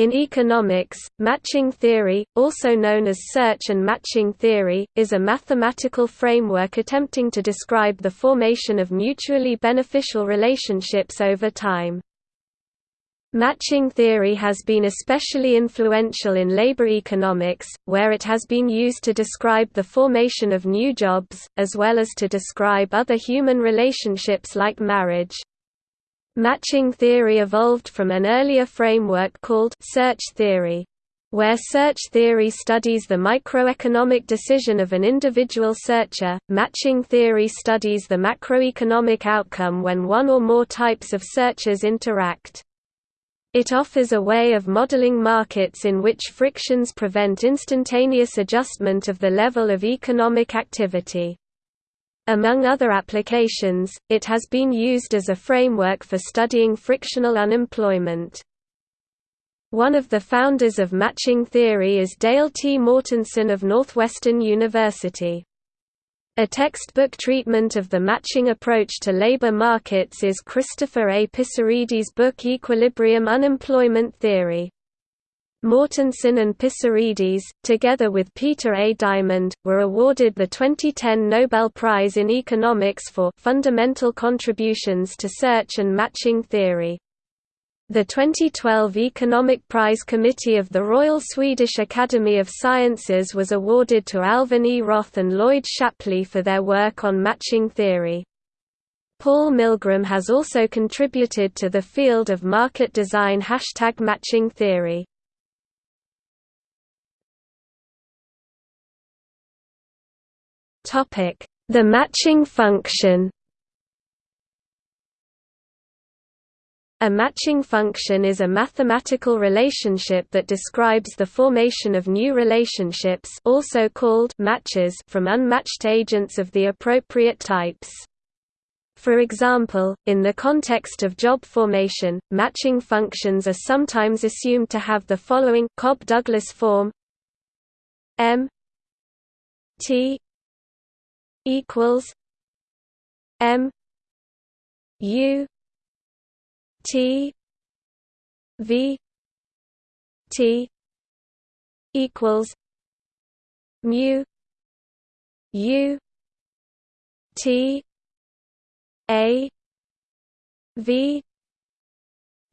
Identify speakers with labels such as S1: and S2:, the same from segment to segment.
S1: In economics, matching theory, also known as search and matching theory, is a mathematical framework attempting to describe the formation of mutually beneficial relationships over time. Matching theory has been especially influential in labor economics, where it has been used to describe the formation of new jobs, as well as to describe other human relationships like marriage. Matching theory evolved from an earlier framework called search theory. Where search theory studies the microeconomic decision of an individual searcher, matching theory studies the macroeconomic outcome when one or more types of searchers interact. It offers a way of modeling markets in which frictions prevent instantaneous adjustment of the level of economic activity. Among other applications, it has been used as a framework for studying frictional unemployment. One of the founders of matching theory is Dale T. Mortensen of Northwestern University. A textbook treatment of the matching approach to labor markets is Christopher A. Pissarides' book Equilibrium Unemployment Theory. Mortensen and Pissarides, together with Peter A. Diamond, were awarded the 2010 Nobel Prize in Economics for fundamental contributions to search and matching theory. The 2012 Economic Prize Committee of the Royal Swedish Academy of Sciences was awarded to Alvin E. Roth and Lloyd Shapley for their work on matching theory. Paul Milgrom has also contributed to the field of market design hashtag matching theory. The matching function A matching function is a mathematical relationship that describes the formation of new relationships also called matches from unmatched agents of the appropriate types. For example, in the context of job formation, matching functions are sometimes assumed to have the following Cobb-Douglas form M T equals M U T V T equals mu U T A V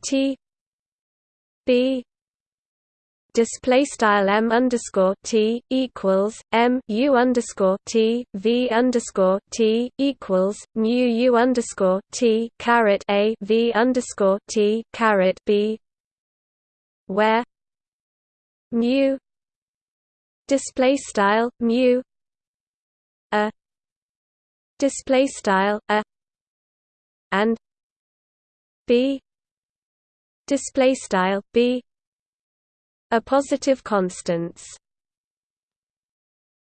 S1: T B display style m underscore t equals m u underscore t v underscore t equals mu u underscore t caret a v underscore t caret b, where mu display style mu a display style a and b display style b are positive constants.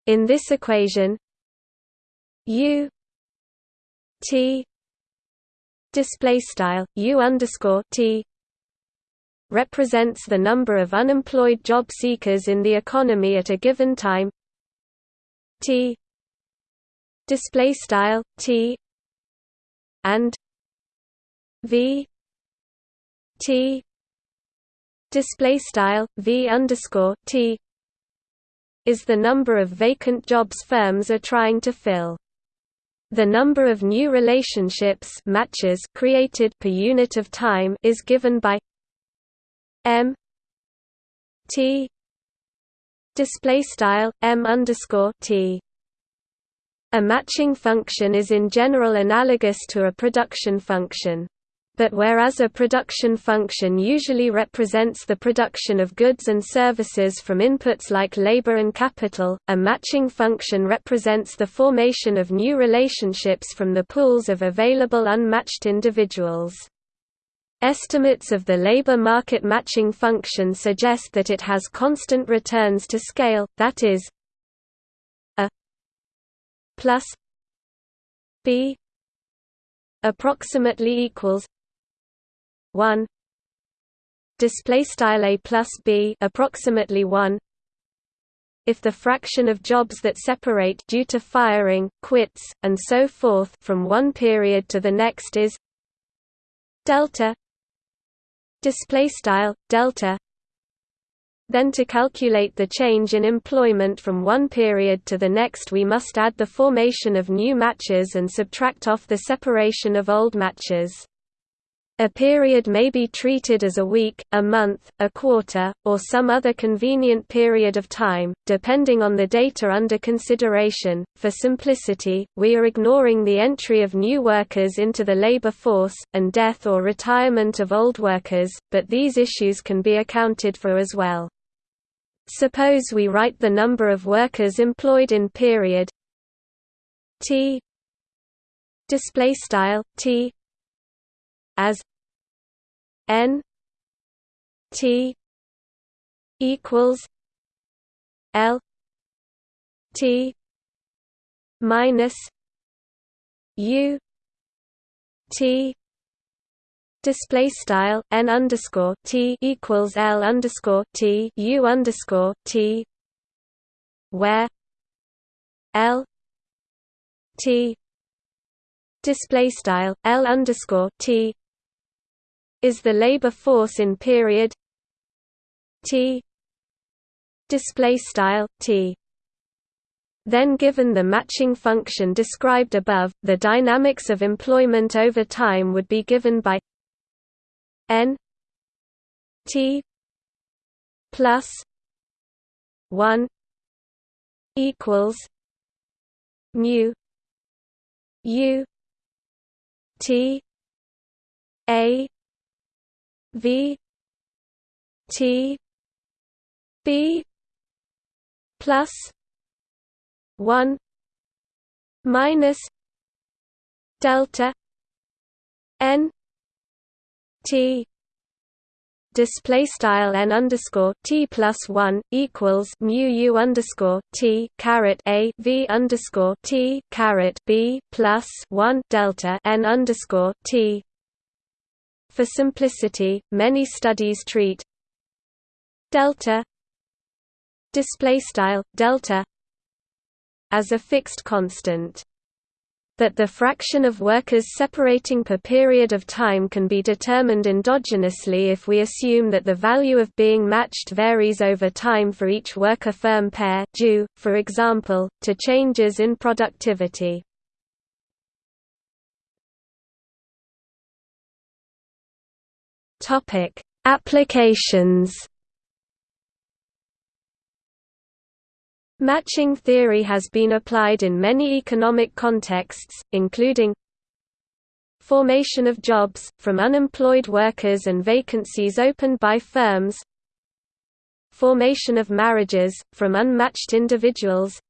S1: In this equation U T display style U underscore T represents the number of unemployed job seekers in the economy at a given time T display style T and V T display style v underscore t is the number of vacant jobs firms are trying to fill. The number of new relationships matches created per unit of time is given by m t display style m underscore t. A matching function is in general analogous to a production function. But whereas a production function usually represents the production of goods and services from inputs like labor and capital, a matching function represents the formation of new relationships from the pools of available unmatched individuals. Estimates of the labor market matching function suggest that it has constant returns to scale, that is a plus b approximately equals 1 display style a plus b approximately 1 if the fraction of jobs that separate due to firing quits and so forth from one period to the next is delta. Display style delta. Then to calculate the change in employment from one period to the next we must add the formation of new matches and subtract off the separation of old matches. A period may be treated as a week, a month, a quarter, or some other convenient period of time, depending on the data under consideration. For simplicity, we are ignoring the entry of new workers into the labor force, and death or retirement of old workers, but these issues can be accounted for as well. Suppose we write the number of workers employed in period t display style t as N T equals L T minus U T Display style n underscore t equals l underscore t u underscore t, where l t display style l underscore t is the labor force in period t display style t. Then given the matching function described above the dynamics of employment over time would be given by n t plus 1 equals mu u t a V T B plus one minus delta N T. Display style n underscore t plus one equals mu u underscore t caret a v underscore t caret b plus one delta n underscore t for simplicity, many studies treat delta display style delta as a fixed constant that the fraction of workers separating per period of time can be determined endogenously if we assume that the value of being matched varies over time for each worker-firm pair due, for example, to changes in productivity. Topic: Applications. Matching theory has been applied in many economic contexts, including formation of jobs, from unemployed workers and vacancies opened by firms formation of marriages, from unmatched individuals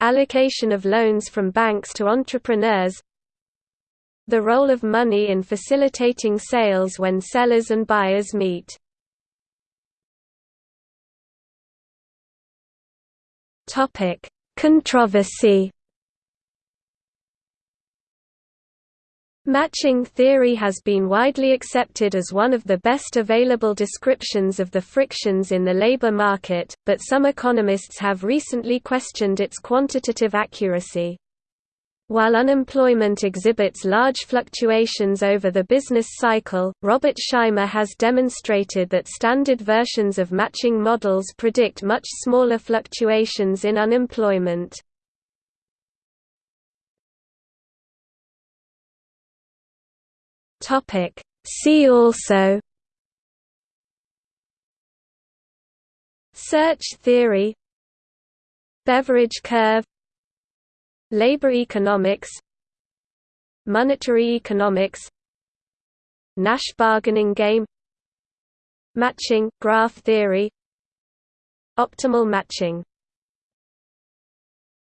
S1: allocation of loans from banks to entrepreneurs the role of money in facilitating sales when sellers and buyers meet. Topic: Controversy. Matching theory has been widely accepted as one of the best available descriptions of the frictions in the labor market, but some economists have recently questioned its quantitative accuracy. While unemployment exhibits large fluctuations over the business cycle, Robert Shimer has demonstrated that standard versions of matching models predict much smaller fluctuations in unemployment. See also Search theory Beveridge curve Labor economics Monetary economics Nash bargaining game Matching graph theory Optimal matching